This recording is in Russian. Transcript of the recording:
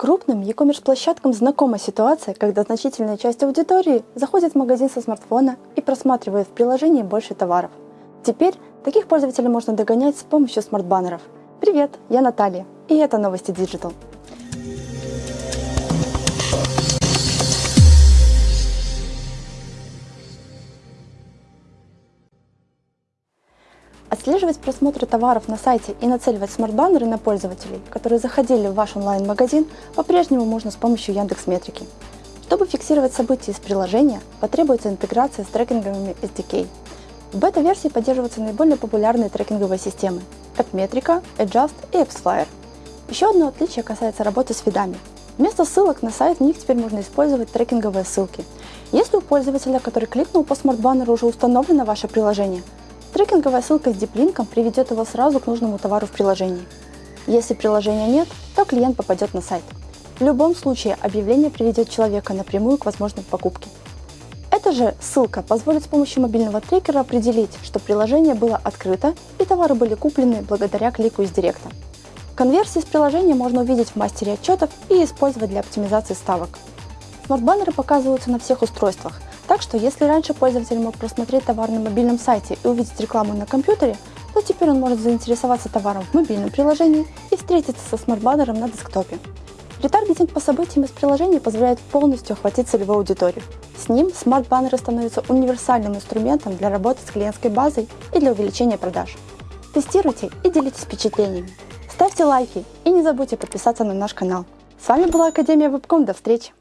Крупным e-commerce площадкам знакома ситуация, когда значительная часть аудитории заходит в магазин со смартфона и просматривает в приложении больше товаров. Теперь таких пользователей можно догонять с помощью смарт-баннеров. Привет, я Наталья, и это новости Digital. Отслеживать просмотры товаров на сайте и нацеливать смарт-баннеры на пользователей, которые заходили в ваш онлайн-магазин, по-прежнему можно с помощью Яндекс Метрики. Чтобы фиксировать события из приложения, потребуется интеграция с трекинговыми SDK. В бета-версии поддерживаются наиболее популярные трекинговые системы – AppMetrica, Adjust и AppsFlyer. Еще одно отличие касается работы с фидами. Вместо ссылок на сайт в них теперь можно использовать трекинговые ссылки. Если у пользователя, который кликнул по смарт-баннеру, уже установлено ваше приложение – Трекинговая ссылка с диплинком приведет его сразу к нужному товару в приложении. Если приложения нет, то клиент попадет на сайт. В любом случае объявление приведет человека напрямую к возможной покупке. Эта же ссылка позволит с помощью мобильного трекера определить, что приложение было открыто и товары были куплены благодаря клику из директа. Конверсии с приложения можно увидеть в мастере отчетов и использовать для оптимизации ставок. Смарт-баннеры показываются на всех устройствах, так что если раньше пользователь мог просмотреть товар на мобильном сайте и увидеть рекламу на компьютере, то теперь он может заинтересоваться товаром в мобильном приложении и встретиться со смарт-баннером на десктопе. Ретаргетинг по событиям из приложения позволяет полностью охватить целевую аудиторию. С ним смарт-баннеры становятся универсальным инструментом для работы с клиентской базой и для увеличения продаж. Тестируйте и делитесь впечатлениями. Ставьте лайки и не забудьте подписаться на наш канал. С вами была Академия Вебком. До встречи!